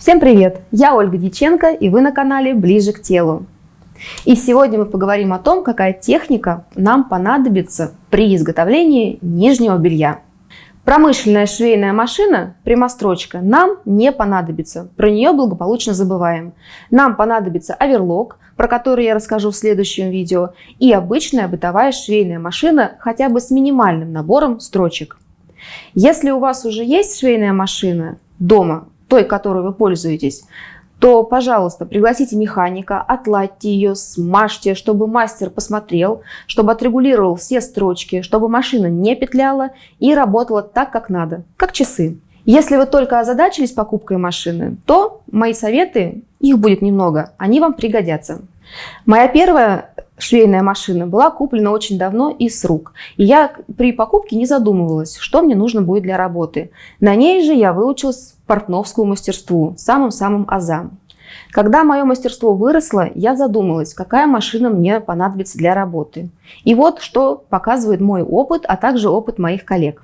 Всем привет! Я Ольга Дьяченко и вы на канале Ближе к телу. И сегодня мы поговорим о том, какая техника нам понадобится при изготовлении нижнего белья. Промышленная швейная машина, прямострочка, нам не понадобится. Про нее благополучно забываем. Нам понадобится оверлок, про который я расскажу в следующем видео, и обычная бытовая швейная машина хотя бы с минимальным набором строчек. Если у вас уже есть швейная машина дома, той, которой вы пользуетесь, то, пожалуйста, пригласите механика, отладьте ее, смажьте, чтобы мастер посмотрел, чтобы отрегулировал все строчки, чтобы машина не петляла и работала так, как надо, как часы. Если вы только озадачились покупкой машины, то мои советы, их будет немного, они вам пригодятся. Моя первая швейная машина была куплена очень давно и с рук. И я при покупке не задумывалась, что мне нужно будет для работы. На ней же я выучилась портновскому мастерству, самым-самым азам. Когда мое мастерство выросло, я задумалась, какая машина мне понадобится для работы. И вот что показывает мой опыт, а также опыт моих коллег.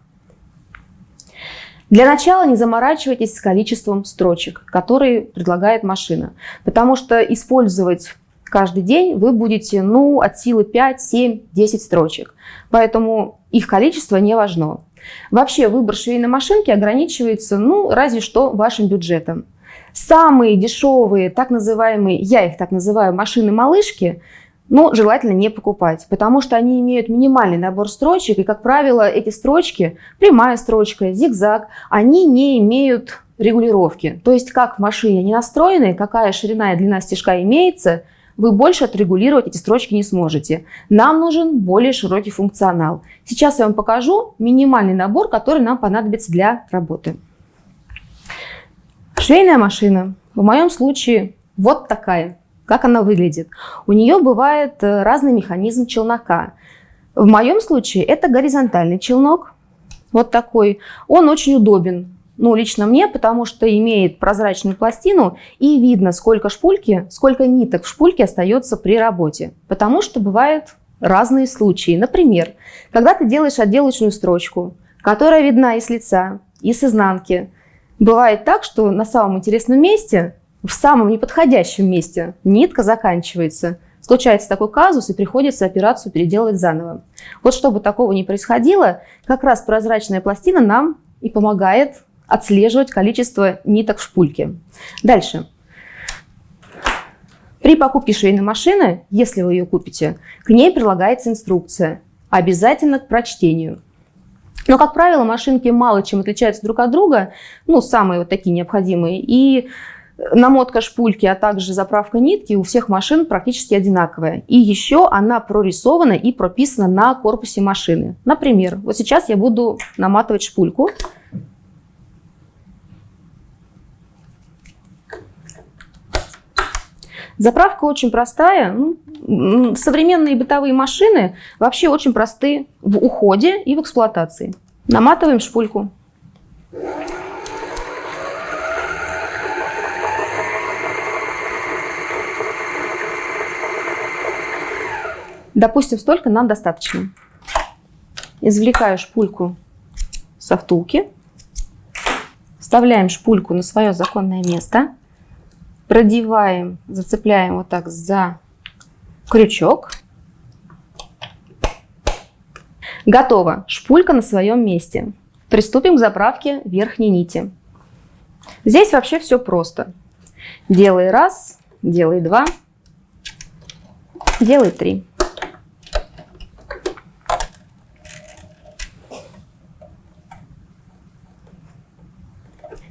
Для начала не заморачивайтесь с количеством строчек, которые предлагает машина, потому что использовать каждый день вы будете ну, от силы 5, 7, 10 строчек. Поэтому их количество не важно. Вообще выбор швейной машинки ограничивается ну, разве что вашим бюджетом. Самые дешевые, так называемые, я их так называю, машины-малышки, ну, желательно не покупать, потому что они имеют минимальный набор строчек, и, как правило, эти строчки, прямая строчка, зигзаг, они не имеют регулировки. То есть, как в машине не настроены, какая ширина и длина стежка имеется – вы больше отрегулировать эти строчки не сможете. Нам нужен более широкий функционал. Сейчас я вам покажу минимальный набор, который нам понадобится для работы. Швейная машина. В моем случае вот такая. Как она выглядит? У нее бывает э, разный механизм челнока. В моем случае это горизонтальный челнок. Вот такой. Он очень удобен ну, лично мне, потому что имеет прозрачную пластину и видно, сколько шпульки, сколько ниток в шпульке остается при работе. Потому что бывают разные случаи. Например, когда ты делаешь отделочную строчку, которая видна и с лица, и с изнанки, бывает так, что на самом интересном месте, в самом неподходящем месте нитка заканчивается. Случается такой казус, и приходится операцию переделывать заново. Вот чтобы такого не происходило, как раз прозрачная пластина нам и помогает отслеживать количество ниток в шпульке. Дальше. При покупке швейной машины, если вы ее купите, к ней прилагается инструкция, обязательно к прочтению. Но, как правило, машинки мало чем отличаются друг от друга, ну, самые вот такие необходимые, и намотка шпульки, а также заправка нитки у всех машин практически одинаковая. И еще она прорисована и прописана на корпусе машины. Например, вот сейчас я буду наматывать шпульку. Заправка очень простая. Ну, современные бытовые машины вообще очень просты в уходе и в эксплуатации. Наматываем шпульку. Допустим, столько нам достаточно. Извлекаю шпульку со втулки. Вставляем шпульку на свое законное место продеваем, зацепляем вот так за крючок. Готово. Шпулька на своем месте. Приступим к заправке верхней нити. Здесь вообще все просто. Делай раз, делай два, делай три.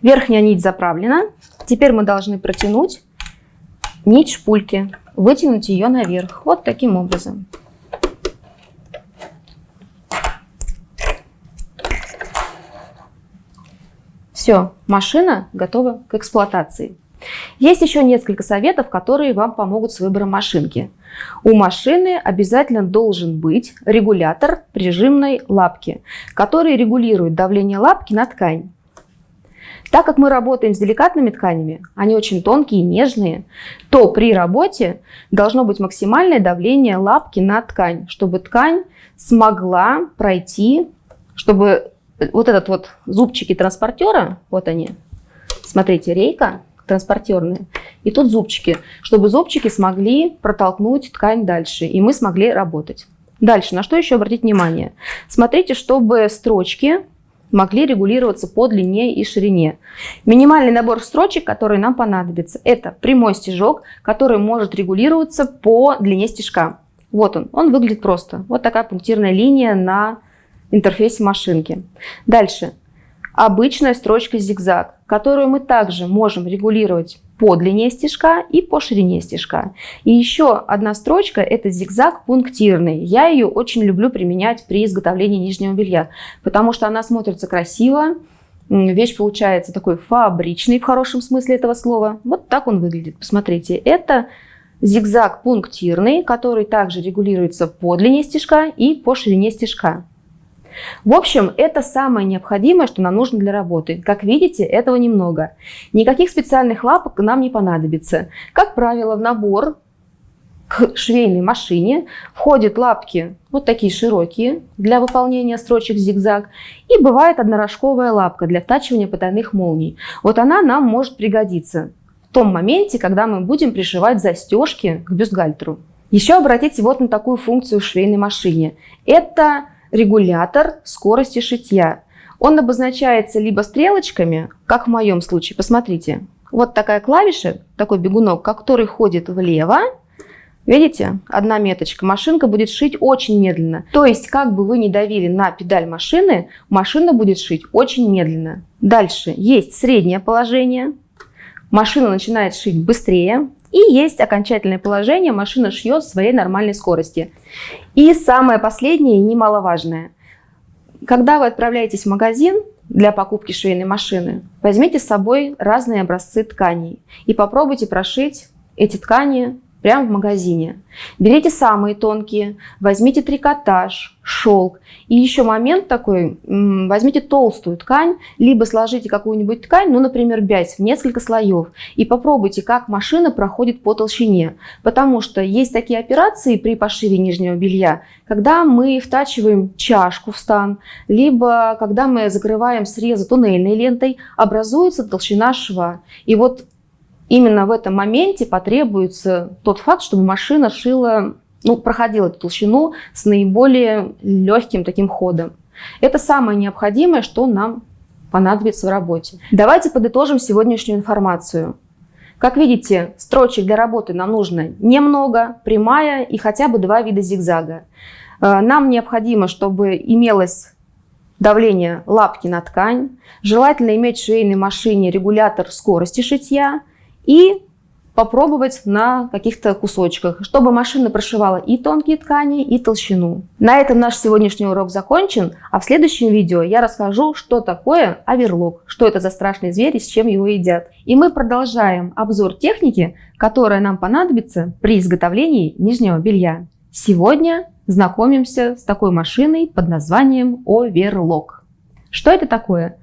Верхняя нить заправлена. Теперь мы должны протянуть нить шпульки, вытянуть ее наверх. Вот таким образом. Все, машина готова к эксплуатации. Есть еще несколько советов, которые вам помогут с выбором машинки. У машины обязательно должен быть регулятор прижимной лапки, который регулирует давление лапки на ткань. Так как мы работаем с деликатными тканями, они очень тонкие и нежные, то при работе должно быть максимальное давление лапки на ткань, чтобы ткань смогла пройти, чтобы вот этот вот зубчики транспортера, вот они, смотрите, рейка, транспортерные. И тут зубчики, чтобы зубчики смогли протолкнуть ткань дальше, и мы смогли работать. Дальше, на что еще обратить внимание? Смотрите, чтобы строчки могли регулироваться по длине и ширине. Минимальный набор строчек, который нам понадобится, это прямой стежок, который может регулироваться по длине стежка. Вот он, он выглядит просто. Вот такая пунктирная линия на интерфейсе машинки. Дальше. Обычная строчка зигзаг, которую мы также можем регулировать по длине стежка и по ширине стежка. И еще одна строчка – это зигзаг пунктирный. Я ее очень люблю применять при изготовлении нижнего белья, потому что она смотрится красиво, вещь получается такой фабричный в хорошем смысле этого слова. Вот так он выглядит. Посмотрите, это зигзаг пунктирный, который также регулируется по длине стежка и по ширине стежка. В общем, это самое необходимое, что нам нужно для работы. Как видите, этого немного. Никаких специальных лапок нам не понадобится. Как правило, в набор к швейной машине входят лапки вот такие широкие для выполнения строчек зигзаг и бывает однорожковая лапка для втачивания потайных молний. Вот она нам может пригодиться в том моменте, когда мы будем пришивать застежки к бюстгальтеру. Еще обратите вот на такую функцию в швейной машине. Это регулятор скорости шитья. Он обозначается либо стрелочками, как в моем случае. Посмотрите, вот такая клавиша, такой бегунок, который ходит влево. Видите, одна меточка. Машинка будет шить очень медленно. То есть, как бы вы ни давили на педаль машины, машина будет шить очень медленно. Дальше есть среднее положение. Машина начинает шить быстрее. И есть окончательное положение, машина шьет в своей нормальной скорости. И самое последнее и немаловажное. Когда вы отправляетесь в магазин для покупки швейной машины, возьмите с собой разные образцы тканей и попробуйте прошить эти ткани прямо в магазине. Берите самые тонкие, возьмите трикотаж, шелк. И еще момент такой, возьмите толстую ткань, либо сложите какую-нибудь ткань, ну, например, бязь в несколько слоев, и попробуйте, как машина проходит по толщине. Потому что есть такие операции при пошиве нижнего белья, когда мы втачиваем чашку в стан, либо когда мы закрываем срезы туннельной лентой, образуется толщина шва. И вот именно в этом моменте потребуется тот факт, чтобы машина шила, ну, проходила эту толщину с наиболее легким таким ходом. Это самое необходимое, что нам понадобится в работе. Давайте подытожим сегодняшнюю информацию. Как видите, строчек для работы нам нужно немного, прямая и хотя бы два вида зигзага. Э, нам необходимо, чтобы имелось давление лапки на ткань. Желательно иметь в швейной машине регулятор скорости шитья – и попробовать на каких-то кусочках, чтобы машина прошивала и тонкие ткани, и толщину. На этом наш сегодняшний урок закончен, а в следующем видео я расскажу, что такое оверлок, что это за страшный зверь и с чем его едят. И мы продолжаем обзор техники, которая нам понадобится при изготовлении нижнего белья. Сегодня знакомимся с такой машиной под названием оверлок. Что это такое?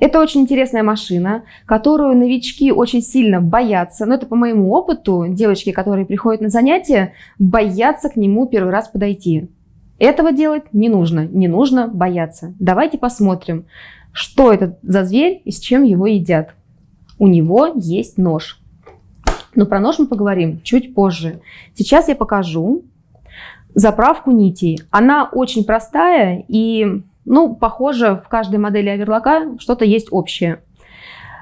Это очень интересная машина, которую новички очень сильно боятся. Но это по моему опыту. Девочки, которые приходят на занятия, боятся к нему первый раз подойти. Этого делать не нужно. Не нужно бояться. Давайте посмотрим, что это за зверь и с чем его едят. У него есть нож. Но про нож мы поговорим чуть позже. Сейчас я покажу заправку нитей. Она очень простая и ну, похоже, в каждой модели оверлока что-то есть общее.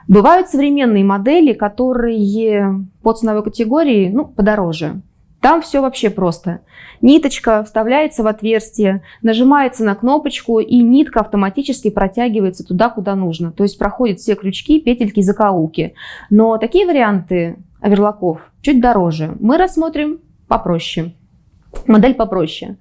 Бывают современные модели, которые по ценовой категории ну, подороже. Там все вообще просто. Ниточка вставляется в отверстие, нажимается на кнопочку, и нитка автоматически протягивается туда, куда нужно. То есть проходят все крючки, петельки, закоулки. Но такие варианты оверлоков чуть дороже. Мы рассмотрим попроще. Модель попроще.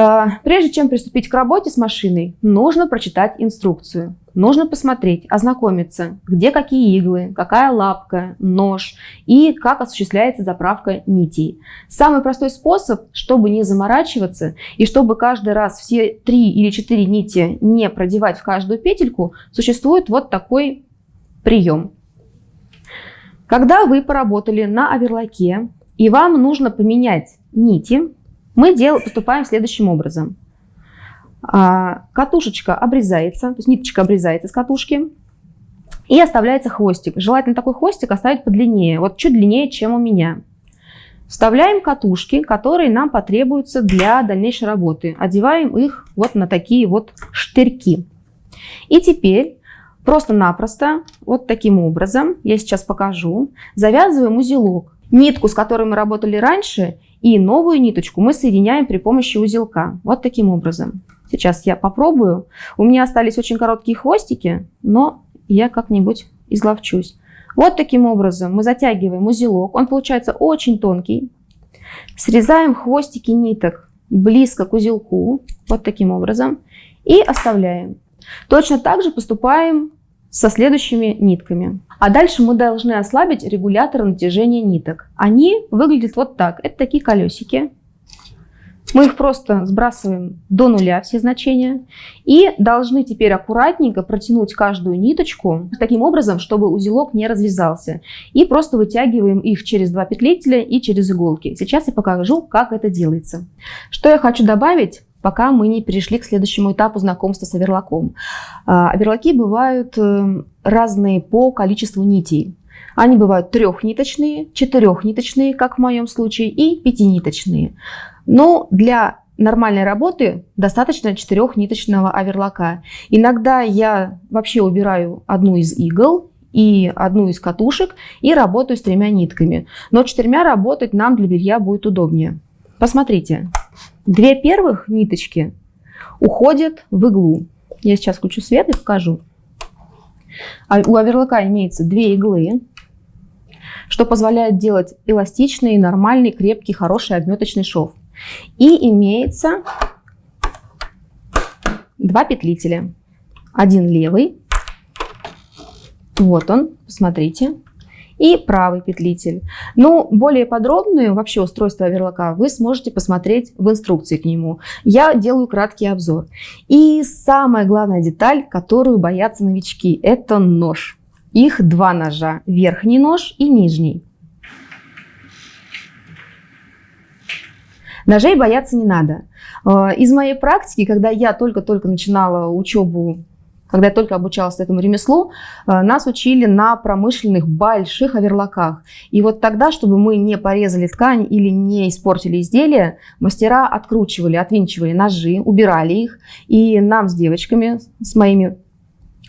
А, прежде чем приступить к работе с машиной, нужно прочитать инструкцию. Нужно посмотреть, ознакомиться, где какие иглы, какая лапка, нож и как осуществляется заправка нитей. Самый простой способ, чтобы не заморачиваться и чтобы каждый раз все три или четыре нити не продевать в каждую петельку, существует вот такой прием. Когда вы поработали на оверлоке и вам нужно поменять нити, мы дел, поступаем следующим образом. А, катушечка обрезается, то есть ниточка обрезается с катушки. И оставляется хвостик. Желательно такой хвостик оставить подлиннее, вот чуть длиннее, чем у меня. Вставляем катушки, которые нам потребуются для дальнейшей работы. Одеваем их вот на такие вот штырьки. И теперь просто-напросто вот таким образом, я сейчас покажу, завязываем узелок. Нитку, с которой мы работали раньше, и новую ниточку мы соединяем при помощи узелка. Вот таким образом. Сейчас я попробую. У меня остались очень короткие хвостики, но я как-нибудь изловчусь. Вот таким образом мы затягиваем узелок. Он получается очень тонкий. Срезаем хвостики ниток близко к узелку. Вот таким образом. И оставляем. Точно так же поступаем со следующими нитками. А дальше мы должны ослабить регулятор натяжения ниток. Они выглядят вот так. Это такие колесики. Мы их просто сбрасываем до нуля, все значения. И должны теперь аккуратненько протянуть каждую ниточку таким образом, чтобы узелок не развязался. И просто вытягиваем их через два петлителя и через иголки. Сейчас я покажу, как это делается. Что я хочу добавить, пока мы не перешли к следующему этапу знакомства с оверлоком. А, оверлоки бывают э, разные по количеству нитей. Они бывают трехниточные, четырехниточные, как в моем случае, и пятиниточные. Но для нормальной работы достаточно четырехниточного оверлока. Иногда я вообще убираю одну из игл и одну из катушек и работаю с тремя нитками. Но четырьмя работать нам для белья будет удобнее. Посмотрите, две первых ниточки уходят в иглу. Я сейчас включу свет и покажу. А у оверлока имеется две иглы, что позволяет делать эластичный, нормальный, крепкий, хороший обметочный шов. И имеется два петлителя. Один левый, вот он, посмотрите, и правый петлитель. Ну, более подробное вообще устройство оверлока вы сможете посмотреть в инструкции к нему. Я делаю краткий обзор. И самая главная деталь, которую боятся новички, это нож. Их два ножа, верхний нож и нижний. Ножей бояться не надо. Э, из моей практики, когда я только-только начинала учебу, когда я только обучалась этому ремеслу, э, нас учили на промышленных больших оверлоках. И вот тогда, чтобы мы не порезали ткань или не испортили изделие, мастера откручивали, отвинчивали ножи, убирали их. И нам с девочками, с моими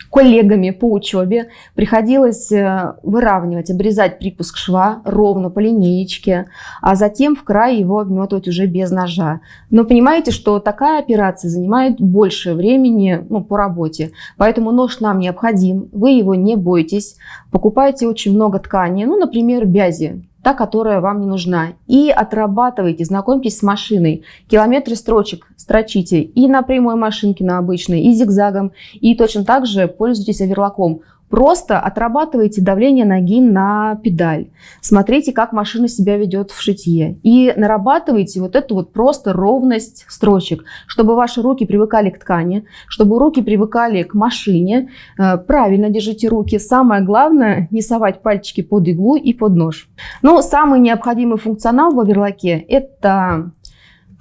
коллегами по учебе приходилось э, выравнивать, обрезать припуск шва ровно по линеечке, а затем в край его обметывать уже без ножа. Но понимаете, что такая операция занимает больше времени ну, по работе, поэтому нож нам необходим, вы его не бойтесь, покупайте очень много ткани, ну, например, бязи, та, которая вам не нужна. И отрабатывайте, знакомьтесь с машиной. Километры строчек строчите и на прямой машинке, на обычной, и зигзагом. И точно так же пользуйтесь оверлоком. Просто отрабатывайте давление ноги на педаль. Смотрите, как машина себя ведет в шитье. И нарабатывайте вот эту вот просто ровность строчек, чтобы ваши руки привыкали к ткани, чтобы руки привыкали к машине. Э, правильно держите руки. Самое главное, не совать пальчики под иглу и под нож. Но самый необходимый функционал в оверлоке – это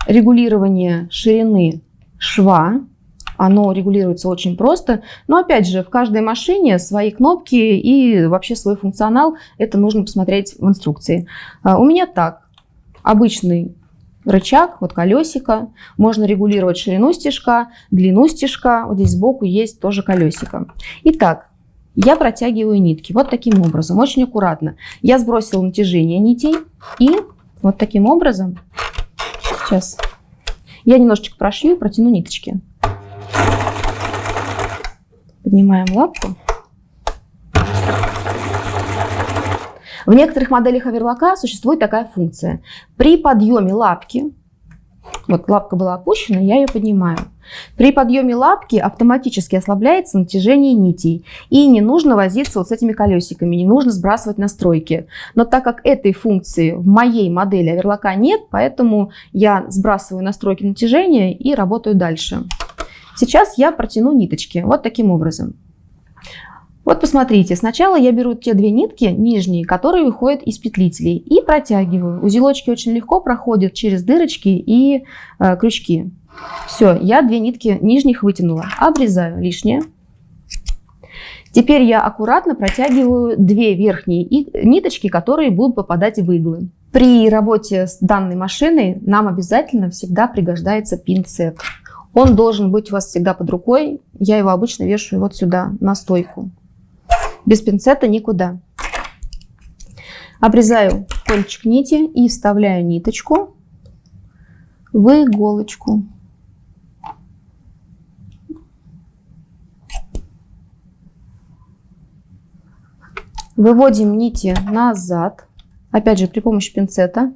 регулирование ширины шва, оно регулируется очень просто. Но опять же, в каждой машине свои кнопки и вообще свой функционал. Это нужно посмотреть в инструкции. А, у меня так. Обычный рычаг, вот колесико. Можно регулировать ширину стежка, длину стежка. Вот здесь сбоку есть тоже колесико. Итак, я протягиваю нитки вот таким образом, очень аккуратно. Я сбросила натяжение нитей и вот таким образом, сейчас я немножечко прошью, протяну ниточки. Поднимаем лапку. В некоторых моделях оверлока существует такая функция. При подъеме лапки, вот лапка была опущена, я ее поднимаю. При подъеме лапки автоматически ослабляется натяжение нитей. И не нужно возиться вот с этими колесиками, не нужно сбрасывать настройки. Но так как этой функции в моей модели оверлока нет, поэтому я сбрасываю настройки натяжения и работаю дальше. Сейчас я протяну ниточки вот таким образом. Вот посмотрите, сначала я беру те две нитки нижние, которые выходят из петлителей и протягиваю. Узелочки очень легко проходят через дырочки и э, крючки. Все, я две нитки нижних вытянула. Обрезаю лишнее. Теперь я аккуратно протягиваю две верхние ниточки, которые будут попадать в иглы. При работе с данной машиной нам обязательно всегда пригождается пинцет. Он должен быть у вас всегда под рукой. Я его обычно вешаю вот сюда, на стойку. Без пинцета никуда. Обрезаю кончик нити и вставляю ниточку в иголочку. Выводим нити назад, опять же при помощи пинцета.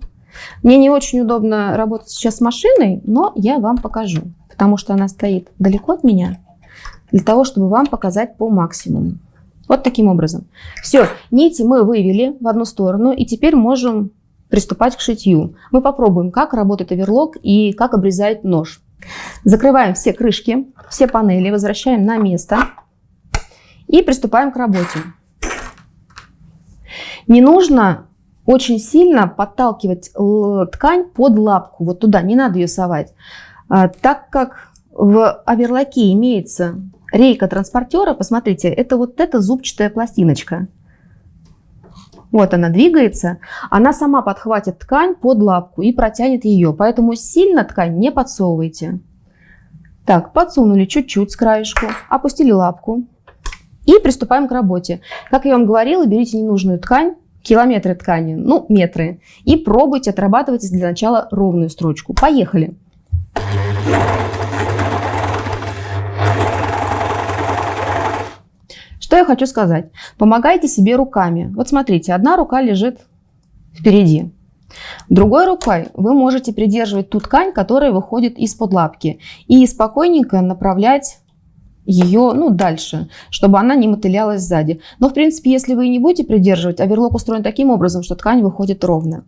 Мне не очень удобно работать сейчас с машиной, но я вам покажу, потому что она стоит далеко от меня, для того, чтобы вам показать по максимуму. Вот таким образом. Все, нити мы вывели в одну сторону, и теперь можем приступать к шитью. Мы попробуем, как работает оверлок и как обрезает нож. Закрываем все крышки, все панели, возвращаем на место и приступаем к работе. Не нужно очень сильно подталкивать ткань под лапку, вот туда, не надо ее совать. А, так как в оверлоке имеется рейка транспортера, посмотрите, это вот эта зубчатая пластиночка. Вот она двигается, она сама подхватит ткань под лапку и протянет ее, поэтому сильно ткань не подсовывайте. Так, подсунули чуть-чуть с краешку, опустили лапку, и приступаем к работе. Как я вам говорила, берите ненужную ткань, километры ткани, ну, метры, и пробуйте отрабатывать для начала ровную строчку. Поехали! Что я хочу сказать? Помогайте себе руками. Вот смотрите, одна рука лежит впереди. Другой рукой вы можете придерживать ту ткань, которая выходит из-под лапки, и спокойненько направлять ее ну, дальше, чтобы она не мотылялась сзади. Но, в принципе, если вы не будете придерживать, оверлок устроен таким образом, что ткань выходит ровно.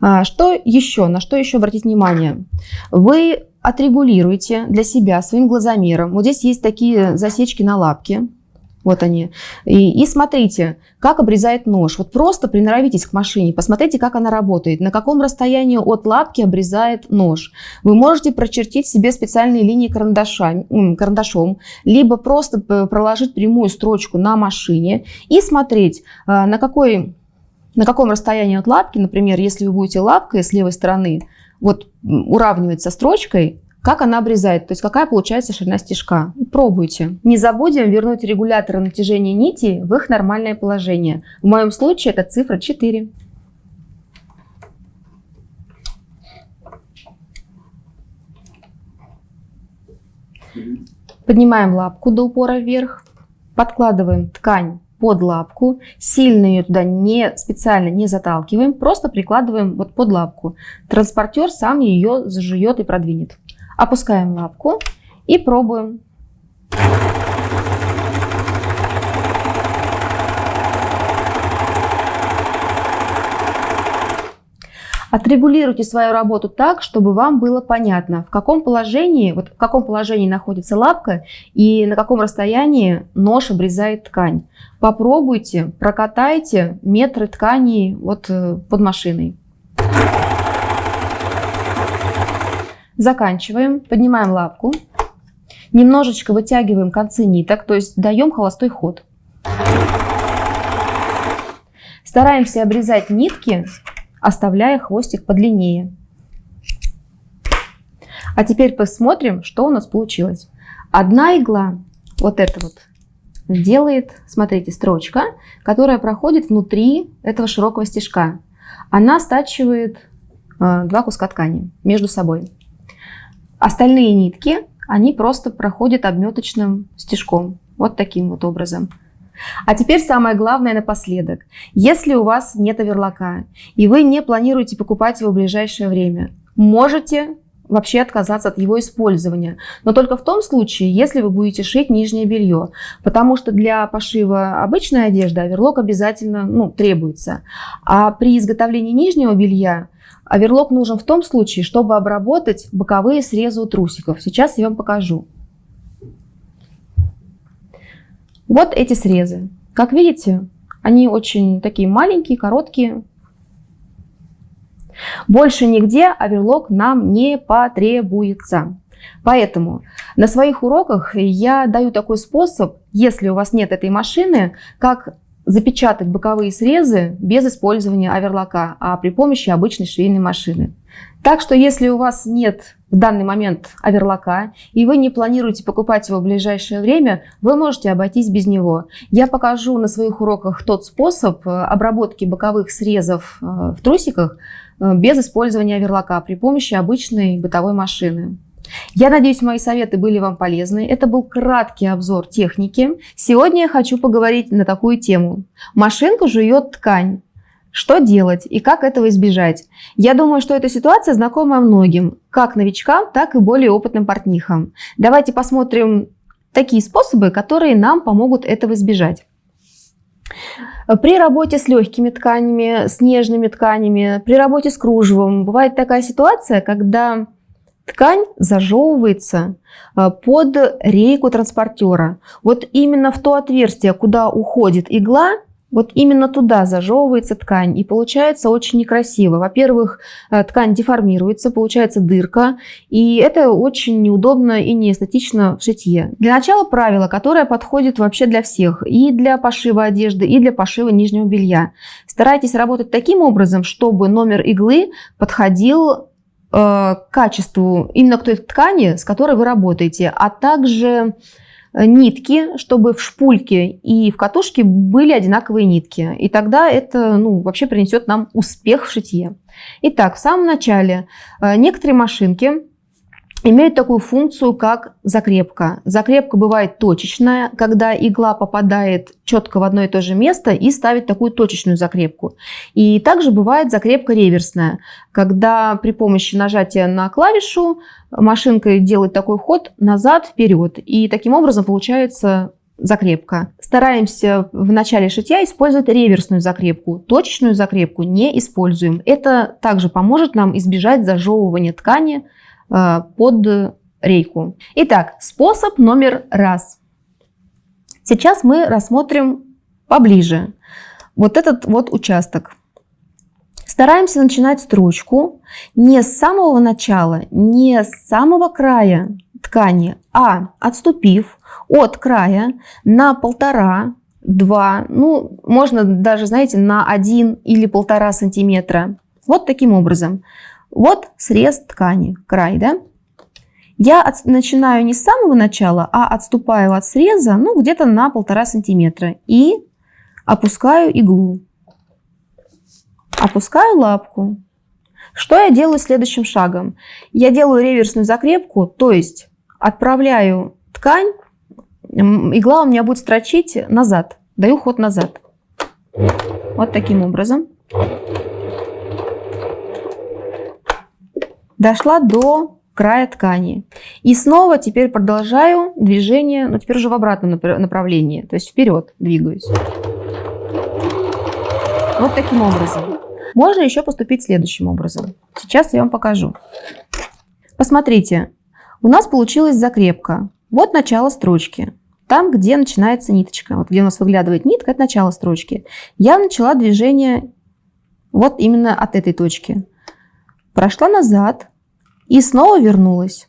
А, что еще? На что еще обратить внимание? Вы отрегулируете для себя своим глазомером. Вот здесь есть такие засечки на лапке. Вот они. И, и смотрите, как обрезает нож. Вот просто приноровитесь к машине, посмотрите, как она работает, на каком расстоянии от лапки обрезает нож. Вы можете прочертить себе специальные линии карандаша, карандашом, либо просто проложить прямую строчку на машине и смотреть, а, на, какой, на каком расстоянии от лапки, например, если вы будете лапкой с левой стороны, вот уравнивать со строчкой, как она обрезает, то есть какая получается ширина стежка. Пробуйте. Не забудем вернуть регуляторы натяжения нити в их нормальное положение. В моем случае это цифра 4. Поднимаем лапку до упора вверх, подкладываем ткань под лапку, сильно ее туда не специально не заталкиваем, просто прикладываем вот под лапку. Транспортер сам ее зажует и продвинет. Опускаем лапку и пробуем. Отрегулируйте свою работу так, чтобы вам было понятно, в каком положении, вот в каком положении находится лапка и на каком расстоянии нож обрезает ткань. Попробуйте, прокатайте метры ткани вот э, под машиной. Заканчиваем, поднимаем лапку, немножечко вытягиваем концы ниток, то есть даем холостой ход. Стараемся обрезать нитки, оставляя хвостик подлиннее. А теперь посмотрим, что у нас получилось. Одна игла, вот эта вот, делает, смотрите, строчка, которая проходит внутри этого широкого стежка. Она стачивает э, два куска ткани между собой. Остальные нитки, они просто проходят обметочным стежком. Вот таким вот образом. А теперь самое главное напоследок. Если у вас нет оверлока, и вы не планируете покупать его в ближайшее время, можете вообще отказаться от его использования. Но только в том случае, если вы будете шить нижнее белье. Потому что для пошива обычной одежды оверлок обязательно ну, требуется. А при изготовлении нижнего белья Оверлок нужен в том случае, чтобы обработать боковые срезы у трусиков. Сейчас я вам покажу. Вот эти срезы. Как видите, они очень такие маленькие, короткие. Больше нигде оверлок нам не потребуется. Поэтому на своих уроках я даю такой способ, если у вас нет этой машины, как запечатать боковые срезы без использования оверлока, а при помощи обычной швейной машины. Так что если у вас нет в данный момент оверлока, и вы не планируете покупать его в ближайшее время, вы можете обойтись без него. Я покажу на своих уроках тот способ э, обработки боковых срезов э, в трусиках без использования оверлока при помощи обычной бытовой машины. Я надеюсь, мои советы были вам полезны. Это был краткий обзор техники. Сегодня я хочу поговорить на такую тему. Машинка жует ткань. Что делать и как этого избежать? Я думаю, что эта ситуация знакома многим, как новичкам, так и более опытным портнихам. Давайте посмотрим такие способы, которые нам помогут этого избежать. При работе с легкими тканями, с нежными тканями, при работе с кружевом бывает такая ситуация, когда ткань зажевывается э, под рейку транспортера. Вот именно в то отверстие, куда уходит игла, вот именно туда зажевывается ткань, и получается очень некрасиво. Во-первых, э, ткань деформируется, получается дырка, и это очень неудобно и неэстетично в шитье. Для начала правило, которое подходит вообще для всех, и для пошива одежды, и для пошива нижнего белья. Старайтесь работать таким образом, чтобы номер иглы подходил э, к качеству именно к той ткани, с которой вы работаете, а также нитки, чтобы в шпульке и в катушке были одинаковые нитки. И тогда это ну, вообще принесет нам успех в шитье. Итак, в самом начале э, некоторые машинки имеют такую функцию, как закрепка. Закрепка бывает точечная, когда игла попадает четко в одно и то же место и ставит такую точечную закрепку. И также бывает закрепка реверсная, когда при помощи нажатия на клавишу машинка делает такой ход назад-вперед. И таким образом получается закрепка. Стараемся в начале шитья использовать реверсную закрепку. Точечную закрепку не используем. Это также поможет нам избежать зажевывания ткани под рейку. Итак, способ номер раз. Сейчас мы рассмотрим поближе вот этот вот участок. Стараемся начинать строчку не с самого начала, не с самого края ткани, а отступив от края на полтора, два, ну, можно даже, знаете, на один или полтора сантиметра. Вот таким образом. Вот срез ткани, край, да? Я от, начинаю не с самого начала, а отступаю от среза, ну, где-то на полтора сантиметра. И опускаю иглу. Опускаю лапку. Что я делаю следующим шагом? Я делаю реверсную закрепку, то есть отправляю ткань, игла у меня будет строчить назад, даю ход назад. Вот таким образом. Дошла до края ткани. И снова теперь продолжаю движение, но теперь уже в обратном направлении, то есть вперед двигаюсь. Вот таким образом. Можно еще поступить следующим образом. Сейчас я вам покажу. Посмотрите, у нас получилась закрепка. Вот начало строчки. Там, где начинается ниточка. Вот где у нас выглядывает нитка, это начало строчки. Я начала движение вот именно от этой точки прошла назад и снова вернулась.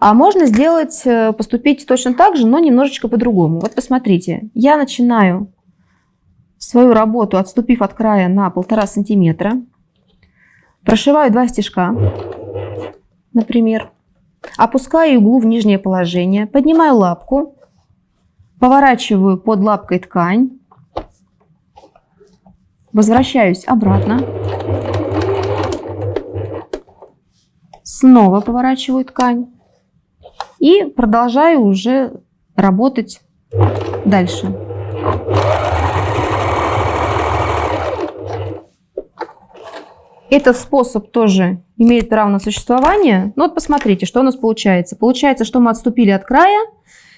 А можно сделать, э, поступить точно так же, но немножечко по-другому. Вот посмотрите, я начинаю свою работу, отступив от края на полтора сантиметра. Прошиваю два стежка, например. Опускаю иглу в нижнее положение, поднимаю лапку, поворачиваю под лапкой ткань, возвращаюсь обратно. Снова поворачиваю ткань и продолжаю уже работать дальше. Этот способ тоже имеет право на существование. Ну вот посмотрите, что у нас получается. Получается, что мы отступили от края,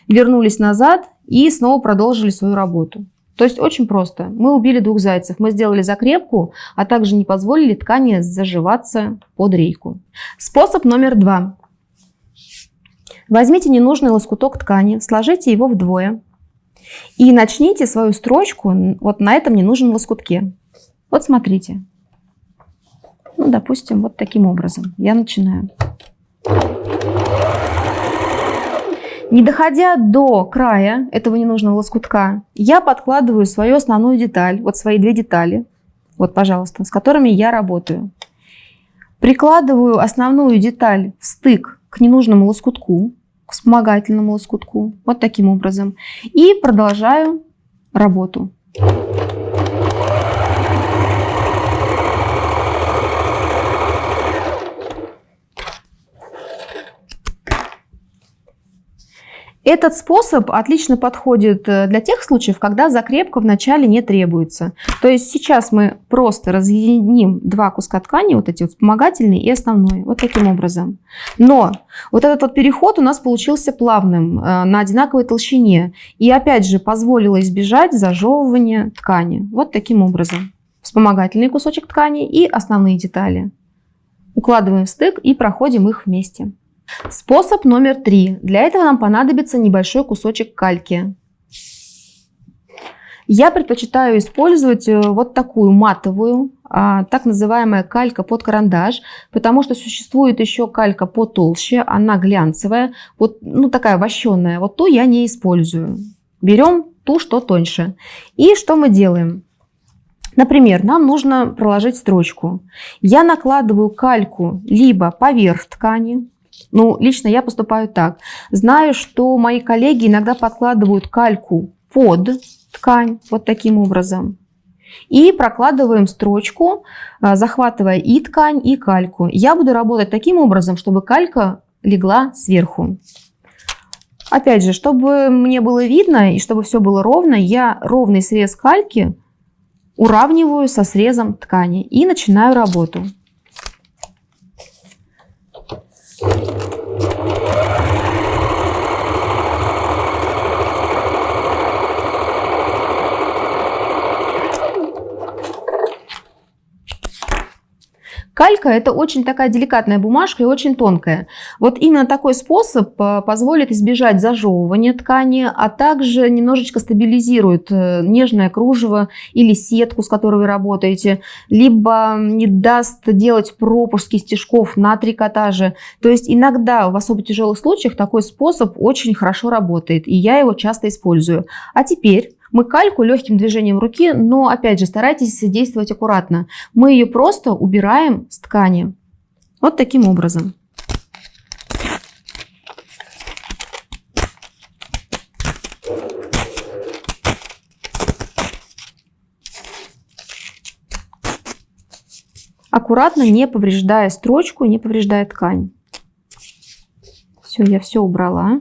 вернулись назад и снова продолжили свою работу. То есть очень просто. Мы убили двух зайцев. Мы сделали закрепку, а также не позволили ткани заживаться под рейку. Способ номер два. Возьмите ненужный лоскуток ткани, сложите его вдвое и начните свою строчку вот на этом ненужном лоскутке. Вот смотрите. Ну, допустим, вот таким образом. Я начинаю. Не доходя до края этого ненужного лоскутка, я подкладываю свою основную деталь, вот свои две детали, вот, пожалуйста, с которыми я работаю. Прикладываю основную деталь в стык к ненужному лоскутку, к вспомогательному лоскутку, вот таким образом, и продолжаю работу. Этот способ отлично подходит э, для тех случаев, когда закрепка вначале не требуется. То есть сейчас мы просто разъединим два куска ткани, вот эти вот вспомогательный и основной, вот таким образом. Но вот этот вот переход у нас получился плавным, э, на одинаковой толщине. И опять же позволило избежать зажевывания ткани. Вот таким образом. Вспомогательный кусочек ткани и основные детали. Укладываем в стык и проходим их вместе. Способ номер три. Для этого нам понадобится небольшой кусочек кальки. Я предпочитаю использовать э, вот такую матовую, а, так называемая калька под карандаш, потому что существует еще калька потолще, она глянцевая, вот ну, такая вощенная. Вот ту я не использую. Берем ту, что тоньше. И что мы делаем? Например, нам нужно проложить строчку. Я накладываю кальку либо поверх ткани, ну, лично я поступаю так. Знаю, что мои коллеги иногда подкладывают кальку под ткань, вот таким образом. И прокладываем строчку, а, захватывая и ткань, и кальку. Я буду работать таким образом, чтобы калька легла сверху. Опять же, чтобы мне было видно и чтобы все было ровно, я ровный срез кальки уравниваю со срезом ткани и начинаю работу. Калька – это очень такая деликатная бумажка и очень тонкая. Вот именно такой способ э, позволит избежать зажевывания ткани, а также немножечко стабилизирует э, нежное кружево или сетку, с которой вы работаете, либо не даст делать пропуски стежков на трикотаже. То есть иногда в особо тяжелых случаях такой способ очень хорошо работает, и я его часто использую. А теперь мы кальку легким движением руки, но опять же старайтесь действовать аккуратно. Мы ее просто убираем с ткани. Вот таким образом. Аккуратно, не повреждая строчку, не повреждая ткань. Все, я все убрала.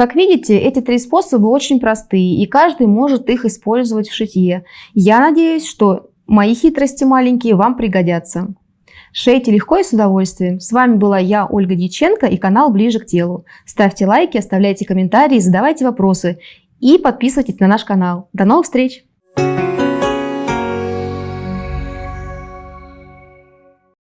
Как видите, эти три способа очень простые, и каждый может их использовать в шитье. Я надеюсь, что мои хитрости маленькие вам пригодятся. Шейте легко и с удовольствием. С вами была я, Ольга Дьяченко и канал Ближе к телу. Ставьте лайки, оставляйте комментарии, задавайте вопросы и подписывайтесь на наш канал. До новых встреч!